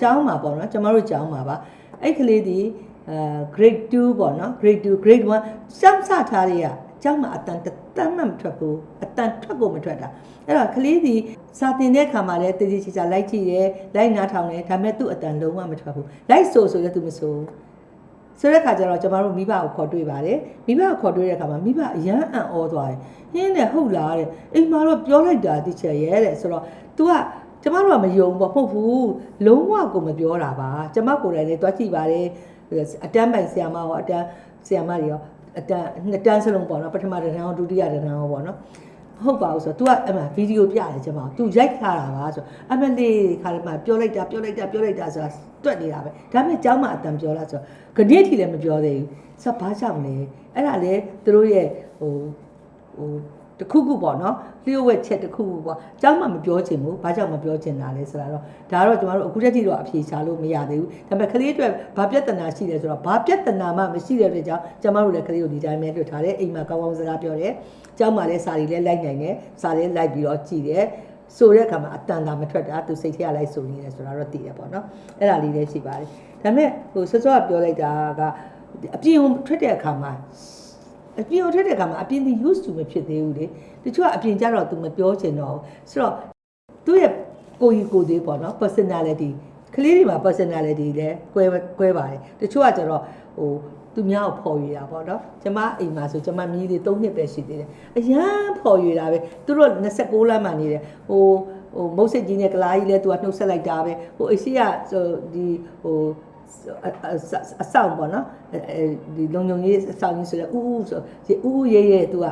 ကျောင်းမှာပေါ့နော်ကျမတို့ကျောင်းမှာပါအဲ့ကလေးဒီအဲ grade 2ပေါ့နော် grade 2 grade 1စမ်းစထားတွေကကျောင်းမှာအတန်တစ်တန်းမှမထွက်ဘူးအတန်ထွက်ကိုမထွက်တာအဲ့တော့ကလေးဒီစာတင်တဲ့ခါမှာလည်းတည်တည်ချာချာလိုက်ကြည့်တယ်လိုက်နားထောင်တယ်ဒါပေမဲ့သူ့အတန်လုံးဝမထွက်ဘူးလိုက်ဆိုဆိုလည်းသူမဆိုဆိုတဲ့ခါကျတော့ကျမတို့မိဘကိုခေါ်တွေ့ပါတယ်မိဘကိုခေါ်တွေ့တဲ့ခါမှာမိဘအရန်အံ့ဩသွားတယ်ဟင်းနဲ့ဟုတ်လားတဲ့အိမ်မှာတော့ပြောလိုက်တာတိချက်ရဲတဲ့ဆိုတော့ तू က ကျမတို့ကမယုံပေါ့မဟုတ်ဘူးလုံးဝကိုမပြောတာပါကျမကိုယ်တိုင်လည်းတွားကြည့်ပါတယ်အတန်းပိုင်ဆရာမရောအတန်းဆရာမတွေရောအတန်းနှစ်တန်းစလုံးပေါ့နော်ပထမတစ်တန်းရောဒုတိယတစ်တန်းရောပေါ့နော်ဟုတ်ပါဘူးဆိုတော့ तू ကအမှဗီဒီယိုပြတယ်ကျမ तू ရိုက်ထားတာပါဆိုအမလေးခါလည်းမှပြောလိုက်တာပြောလိုက်တာပြောလိုက်တာဆိုတာတွက်နေတာပဲဒါပေမဲ့ကျောင်းမှာအတန်ပြောလားဆိုတော့ခဏထိလည်းမပြောသေးဘူးဆိုတော့ဘာကြောင့်လဲအဲ့ဒါလေသူတို့ရဲ့ဟိုဟို တခုခုပေါ့နော်လျှို့ဝှက်ချက်တခုခုပေါ့အကြောင်းမှမပြောချင်ဘူးဘာကြောင့်မပြောချင်တာလဲဆိုတာတော့ဒါတော့ကျမတို့အခုတက်ထိတော့အဖြေရှာလို့မရသေးဘူးဒါပေမဲ့ကလေးအတွက်ဘာပြဿနာရှိတယ်ဆိုတော့ဘာပြဿနာမှမရှိတဲ့အတွက်ကြောင့်ကျမတို့လည်းကလေးကိုဒီတိုင်းပဲလွတ်ထားတယ်အိမ်မှာကောင်းကောင်းစကားပြောတယ်ကျောင်းမှာလည်းစာတွေလည်းလိုက်နိုင်တယ်စာတွေလိုက်ပြီးတော့ကြည်တယ်ဆိုတဲ့အခါမှာအတန်တာမထွက်တာသူစိတ်ထဲကလိုက်ဆိုနေတယ်ဆိုတာတော့သိရပေါ့နော်အဲ့ဒါလေးလည်းရှိပါတယ်ဒါပေမဲ့ဟိုစောစောကပြောလိုက်တာကအပြင်ထွက်တဲ့အခါမှာ အပြင်ကိုထွက်တဲ့အခါမှာအပြင်ဒီ used to မဖြစ်သေးဘူးလေတချို့ကအပြင်ကျတော့ तू မပြောချင်တော့ဘူးဆိုတော့သူ့ရဲ့ကိုကြီးကိုသေးပေါ့နော် personality ကလေးတွေမှာ personality လည်းကွဲကွဲပါတယ်တချို့ကကျတော့ဟိုသူများကိုဖော်ရတာပေါ့နော်ကျမအိမ်မှာဆိုကျမမြည်လေး၃နှစ်ပဲရှိသေးတယ်အရန်ဖော်ရတာပဲသူတို့26လမ်းမှနေတယ်ဟိုဟိုမုတ်စစ်ကြီးနဲ့ကလားကြီးလဲသူကနှုတ်ဆက်လိုက်တာပဲဟိုအရှိကဆိုဒီဟို အဆောင်ပေါ့နော်အဲဒီလုံုံကြီးအဆောင်ကြီးဆိုတော့ဥဥဆိုဒီဥဥရဲရဲသူက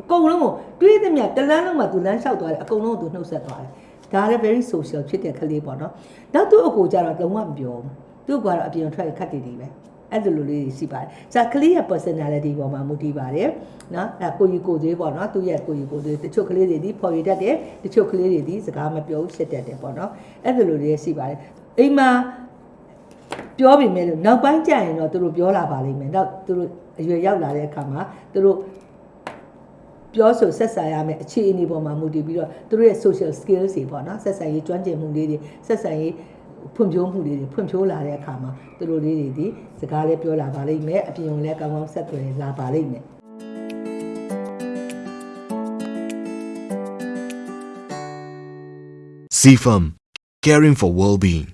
အကုန်လုံးကိုတွေးသမျှတလန်းလုံးမှာသူလမ်းလျှောက်သွားတယ်အကုန်လုံးကိုသူနှုတ်ဆက်သွားတယ်ဒါလည်း very social ဖြစ်တဲ့ကလေးပေါ့နော်နောက်သူ့အကိုကျတော့လုံးဝမပြောဘူးသူ့ကတော့အပြင်ထွက်ခတ်တည်တည်ပဲအဲ့လိုလိုလေးရှိပါတယ်။ဇာကလေးရဲ့ personality ပေါ်မှာမူတည်ပါတယ်။နော်အဲ့ကိုကြီးကိုသေးပေါ့နော်သူ့ရဲ့ကိုကြီးကိုသေးတချို့ကလေးတွေဒီဖော်ရတတ်တယ်တချို့ကလေးတွေဒီစကားမပြောဘူးရှစ်တတ်တယ်ပေါ့နော်။အဲ့လိုလိုလေးရှိပါတယ်။အိမ်မှာ ပြောပြီမဲ့လို့နောက်ပိုင်းကျရင်တော့သူတို့ပြောလာပါလိမ့်မယ်။နောက်သူတို့အရွယ်ရောက်လာတဲ့အခါမှာသူတို့ပြောဆိုဆက်ဆံရမယ်အခြေအနေပေါ်မှာမူတည်ပြီးတော့သူတို့ရဲ့ social skills တွေပေါ့နော်ဆက်ဆံရေးကျွမ်းကျင်မှုလေးတွေဆက်ဆံရေးဖွံ့ဖြိုးမှုလေးတွေဖွံ့ဖြိုးလာတဲ့အခါမှာသူတို့လေးတွေဒီစကားလေးပြောလာပါလိမ့်မယ်အပြင်ကိုလည်းကောင်းကောင်းဆက်သွယ်လာပါလိမ့်မယ် CFM, caring for well-being.